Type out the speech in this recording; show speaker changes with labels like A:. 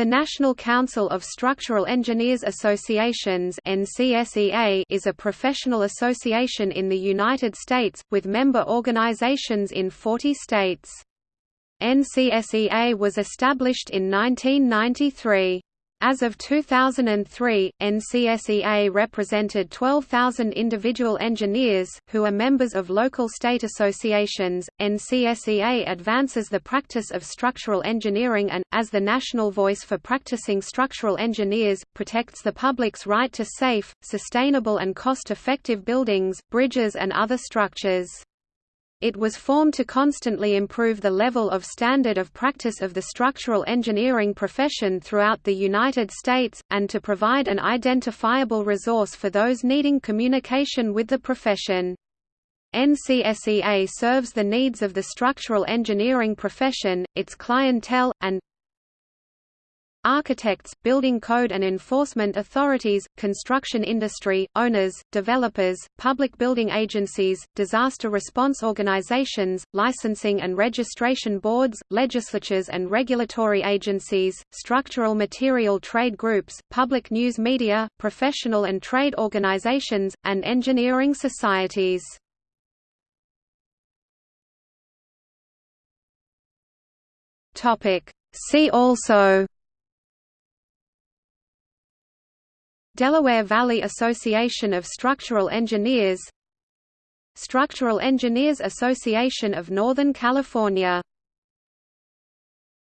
A: The National Council of Structural Engineers Associations is a professional association in the United States, with member organizations in 40 states. NCSEA was established in 1993. As of 2003, NCSEA represented 12,000 individual engineers, who are members of local state associations. NCSEA advances the practice of structural engineering and, as the national voice for practicing structural engineers, protects the public's right to safe, sustainable, and cost effective buildings, bridges, and other structures. It was formed to constantly improve the level of standard of practice of the structural engineering profession throughout the United States, and to provide an identifiable resource for those needing communication with the profession. NCSEA serves the needs of the structural engineering profession, its clientele, and Architects, building code and enforcement authorities, construction industry, owners, developers, public building agencies, disaster response organizations, licensing and registration boards, legislatures and regulatory agencies, structural material trade groups, public news media, professional and trade organizations, and engineering societies. See also Delaware Valley Association of Structural Engineers Structural Engineers Association of Northern California